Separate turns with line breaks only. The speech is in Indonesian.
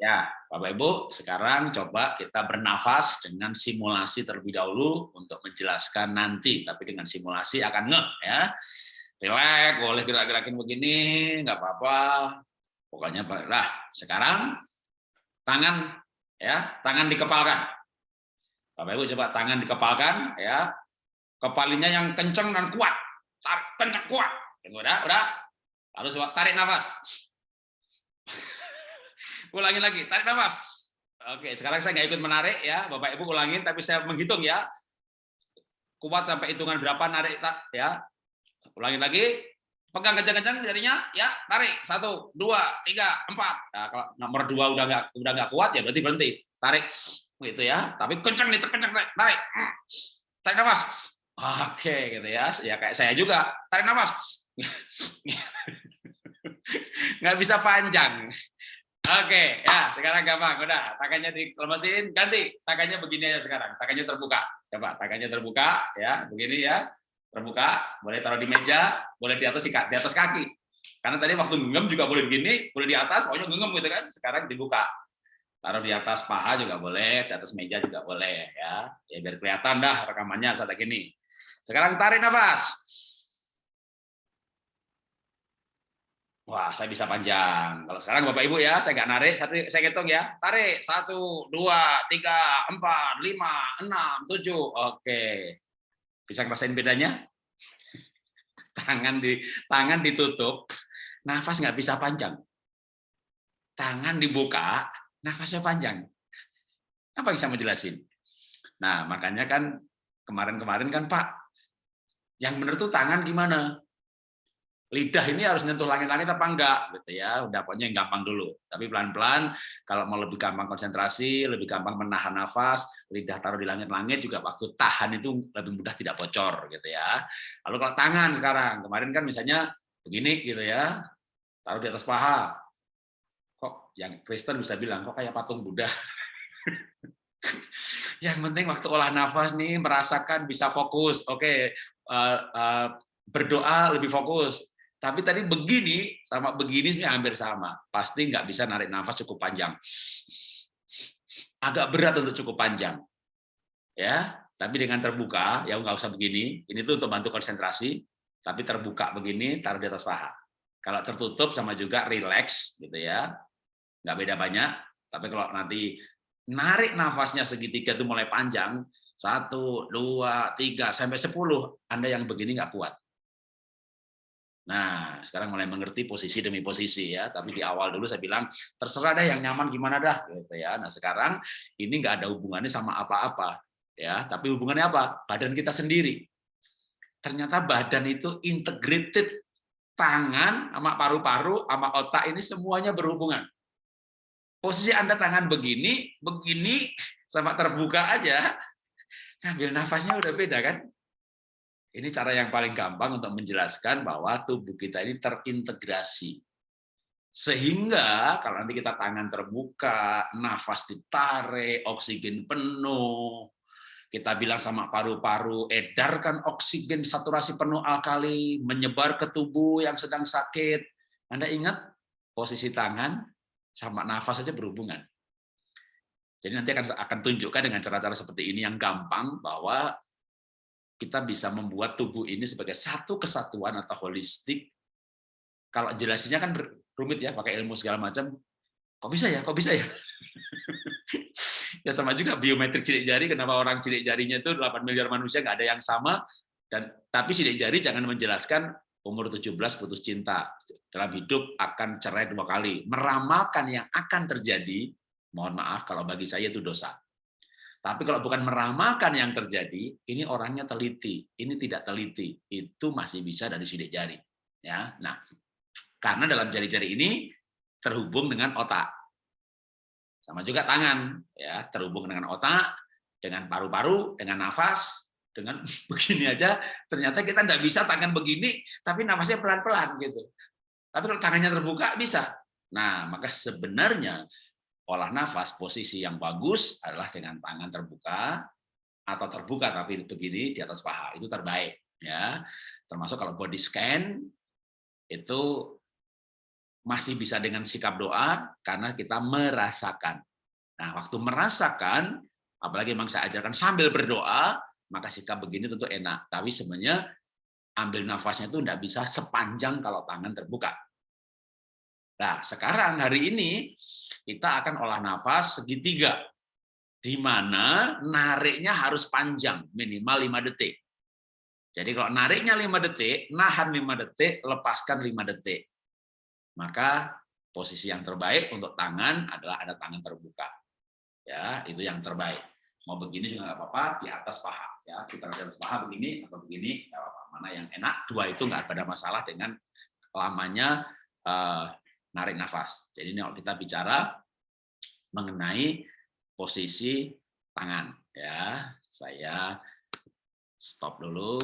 Ya, Bapak Ibu, sekarang coba kita bernafas dengan simulasi terlebih dahulu untuk menjelaskan nanti, tapi dengan simulasi akan ngeh ya. Relax, boleh gerak-gerakin begini, nggak apa-apa. Pokoknya lah. Sekarang tangan ya, tangan dikepalkan. Bapak Ibu coba tangan dikepalkan ya. Kepalinya yang kenceng dan kuat. Tarik kenceng kuat. Udah, udah. Lalu coba tarik nafas. Ulangi lagi, tarik nafas. Oke, sekarang saya nggak ikut menarik ya, Bapak Ibu ulangin, tapi saya menghitung ya. Kuat sampai hitungan berapa narik ya. Ulangin lagi, pegang kencang-kencang jadinya. Ya tarik. Satu dua tiga empat. Nah, kalau nomor dua udah nggak udah nggak kuat ya berarti berhenti. Tarik. Gitu ya. Tapi kencang nih terkencang tarik. Tarik. Tarik nafas. Oke gitu ya. Ya kayak saya juga. Tarik nafas. Nggak bisa panjang Oke, ya sekarang gampang. Udah, tangannya dilemesin, ganti. Tangannya begini aja sekarang. Tangannya terbuka. Coba, tangannya terbuka, ya, begini ya. Terbuka, boleh taruh di meja, boleh di atas di atas kaki. Karena tadi waktu genggam juga boleh begini, boleh di atas, pokoknya genggam gitu kan. Sekarang dibuka. Taruh di atas paha juga boleh, di atas meja juga boleh, ya. Ya biar kelihatan dah rekamannya saat gini. Sekarang tarik nafas. Wah, saya bisa panjang. Kalau sekarang Bapak Ibu ya, saya nggak narik, saya hitung ya. Tarik, satu, dua, tiga, empat, lima, enam, tujuh. Oke. Bisa ngerasain bedanya? Tangan di tangan ditutup, nafas nggak bisa panjang. Tangan dibuka, nafasnya panjang. Apa yang saya mau jelasin? Nah, makanya kan kemarin-kemarin kan Pak, yang benar tuh tangan gimana? Lidah ini harus nyentuh langit-langit apa enggak? Gitu ya udah pokoknya yang gampang dulu. Tapi pelan-pelan kalau mau lebih gampang konsentrasi lebih gampang menahan nafas lidah taruh di langit-langit juga waktu tahan itu lebih mudah tidak bocor gitu ya. Lalu kalau tangan sekarang kemarin kan misalnya begini gitu ya taruh di atas paha. Kok yang Kristen bisa bilang kok kayak patung Buddha? Yang penting waktu olah nafas nih merasakan bisa fokus. Oke okay, uh, uh, eh, berdoa lebih fokus tapi tadi begini sama begini sebenarnya hampir sama. Pasti nggak bisa narik nafas cukup panjang. Agak berat untuk cukup panjang. Ya, tapi dengan terbuka, ya nggak usah begini. Ini tuh untuk bantu konsentrasi. Tapi terbuka begini, taruh di atas paha. Kalau tertutup sama juga relax, gitu ya. Nggak beda banyak. Tapi kalau nanti narik nafasnya segitiga itu mulai panjang, satu, dua, tiga, sampai sepuluh, Anda yang begini nggak kuat Nah, sekarang mulai mengerti posisi demi posisi ya. Tapi di awal dulu saya bilang terserah deh yang nyaman gimana dah gitu ya. Nah, sekarang ini nggak ada hubungannya sama apa-apa ya, tapi hubungannya apa? Badan kita sendiri. Ternyata badan itu integrated tangan sama paru-paru sama otak ini semuanya berhubungan. Posisi Anda tangan begini, begini sama terbuka aja, ngambil nafasnya udah beda kan? Ini cara yang paling gampang untuk menjelaskan bahwa tubuh kita ini terintegrasi. Sehingga kalau nanti kita tangan terbuka, nafas ditarik, oksigen penuh, kita bilang sama paru-paru, edarkan oksigen saturasi penuh alkali, menyebar ke tubuh yang sedang sakit. Anda ingat posisi tangan sama nafas saja berhubungan. Jadi nanti akan akan tunjukkan dengan cara-cara seperti ini yang gampang bahwa kita bisa membuat tubuh ini sebagai satu kesatuan atau holistik. Kalau jelasinnya kan rumit ya, pakai ilmu segala macam. Kok bisa ya? Kok bisa ya? ya sama juga biometrik sidik jari, kenapa orang sidik jarinya itu 8 miliar manusia nggak ada yang sama, dan tapi sidik jari jangan menjelaskan umur 17 putus cinta. Dalam hidup akan cerai dua kali. Meramalkan yang akan terjadi, mohon maaf kalau bagi saya itu dosa. Tapi kalau bukan meramalkan yang terjadi, ini orangnya teliti, ini tidak teliti, itu masih bisa dari sidik jari. Ya, nah, karena dalam jari-jari ini terhubung dengan otak, sama juga tangan, ya terhubung dengan otak, dengan paru-paru, dengan nafas, dengan begini aja. Ternyata kita tidak bisa tangan begini, tapi nafasnya pelan-pelan gitu. Tapi kalau tangannya terbuka bisa. Nah, maka sebenarnya olah nafas posisi yang bagus adalah dengan tangan terbuka atau terbuka tapi begini di atas paha itu terbaik ya termasuk kalau body scan itu masih bisa dengan sikap doa karena kita merasakan. Nah, waktu merasakan, apalagi memang saya ajarkan sambil berdoa, maka sikap begini tentu enak. Tapi sebenarnya ambil nafasnya itu tidak bisa sepanjang kalau tangan terbuka. Nah, sekarang hari ini kita akan olah nafas segitiga, di mana nariknya harus panjang, minimal 5 detik. Jadi kalau nariknya 5 detik, nahan 5 detik, lepaskan 5 detik. Maka posisi yang terbaik untuk tangan adalah ada tangan terbuka. Ya, itu yang terbaik. Mau begini juga nggak apa-apa, di atas paha. Ya, kita di atas paha begini atau begini, nggak apa-apa. Mana yang enak, dua itu nggak ada masalah dengan lamanya uh, narik nafas. Jadi ini kalau kita bicara mengenai posisi tangan, ya, saya stop dulu.